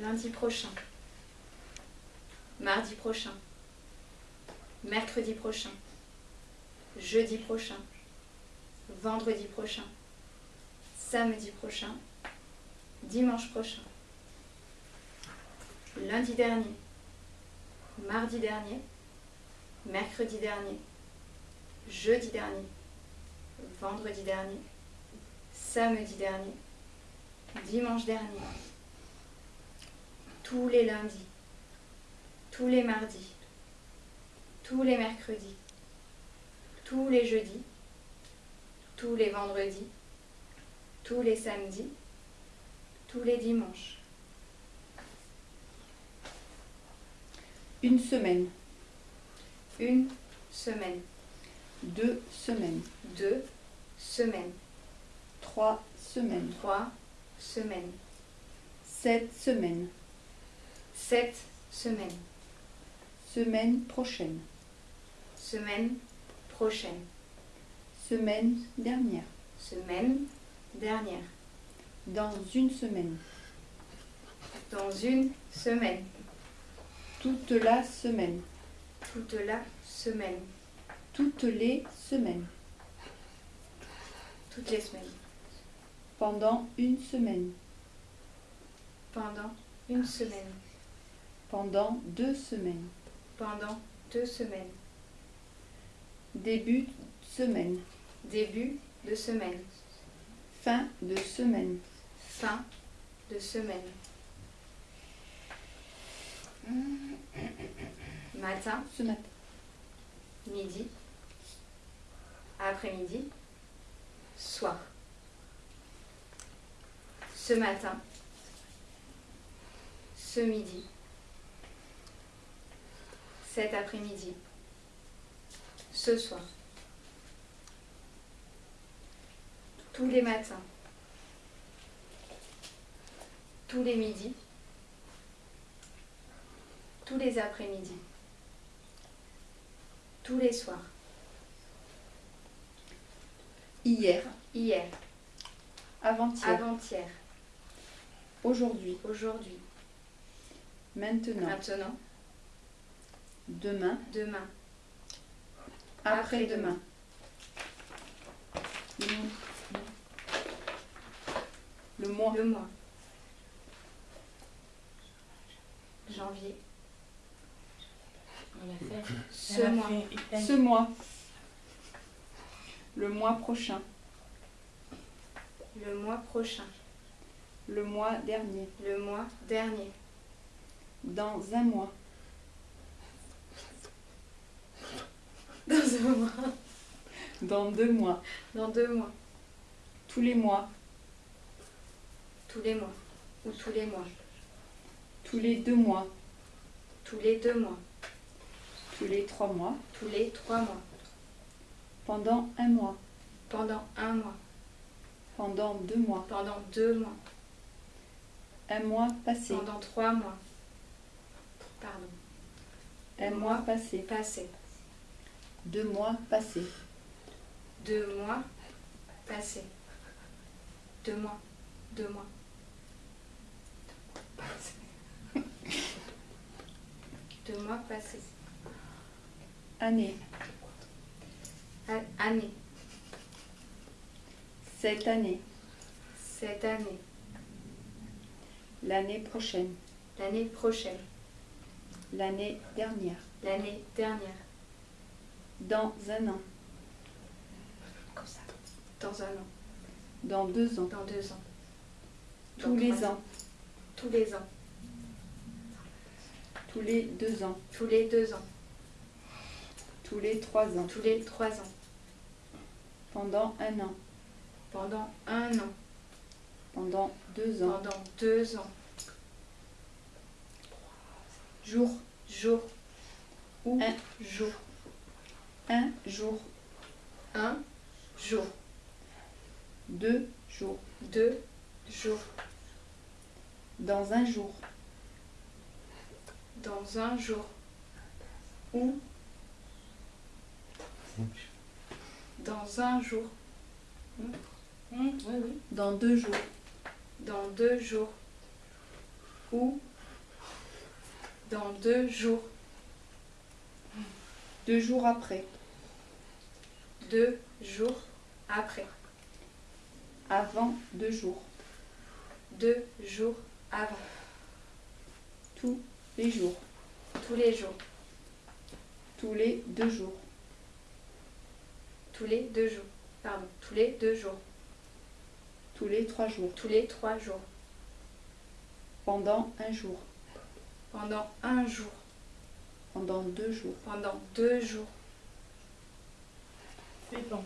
lundi prochain, mardi prochain, mercredi prochain, jeudi prochain, vendredi prochain, samedi prochain, dimanche prochain, lundi dernier, mardi dernier, mercredi dernier, jeudi dernier, vendredi dernier, samedi dernier, dimanche dernier, tous les lundis, tous les mardis, tous les mercredis, tous les jeudis, tous les vendredis, tous les samedis, tous les dimanches. Une semaine, Une semaine, deux semaines, deux semaines, trois semaines, trois semaines, sept semaines, sept semaines, semaine prochaine, semaine prochaine, semaine dernière, semaine dernière, dans une semaine, dans une semaine, toute la semaine, toute la semaine, toutes les semaines, toutes les semaines, pendant une semaine, pendant une semaine, pendant deux semaines, pendant deux semaines, début de semaine, début de semaine, fin de semaine, fin de semaine, matin, ce matin, midi, après-midi, soir. Ce matin, ce midi, cet après-midi, ce soir. Tous les matins, tous les midis, tous les après-midi, tous les soirs. hier, Hier, avant-hier, avant-hier, aujourd'hui, aujourd'hui, maintenant, maintenant, demain, demain, après-demain. Le mois, le mois, janvier, On l'a fait. ce mois, fait- ce mois, le mois prochain, le mois prochain, le mois dernier, le mois dernier, dans un mois, dans un mois, dans deux mois, dans deux mois, tous les mois, tous les mois, ou tous les mois, tous les deux mois, tous les deux mois, tous les trois mois, tous les trois mois, pendant un mois, pendant un mois, pendant deux mois, pendant deux mois, un mois passé, pendant trois mois, pardon, un mois passé, passé, deux mois passés, deux mois passé, deux mois, deux mois, deux mois passés, année, année, cette année, cette année, l'année prochaine, l'année prochaine, l'année dernière, l'année dernière, dans un an, comme ça, dans un an, dans deux ans, dans deux ans, tous dans les ans, tous les ans, tous les deux ans, tous les deux ans, tous les trois ans, tous les trois ans, pendant un an, pendant un an, pendant deux ans, pendant deux ans, jour, jour. Ou Un. jour, un jour, un jour, deux jours, deux jours, dans un jour, dans un jour, ou dans un jour, oui, oui. dans deux jours, dans deux jours, ou Dans deux jours. Deux jours après. Deux jours après. Avant deux jours. Deux jours avant. Tous les jours. Tous les jours. Tous les deux jours. Tous les deux jours. Pardon. Tous les deux jours. Tous les trois jours. Tous les trois jours. Pendant un jour. Pendant un jour. Pendant deux jours. Pendant deux jours. C'est bon.